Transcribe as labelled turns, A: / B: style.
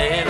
A: and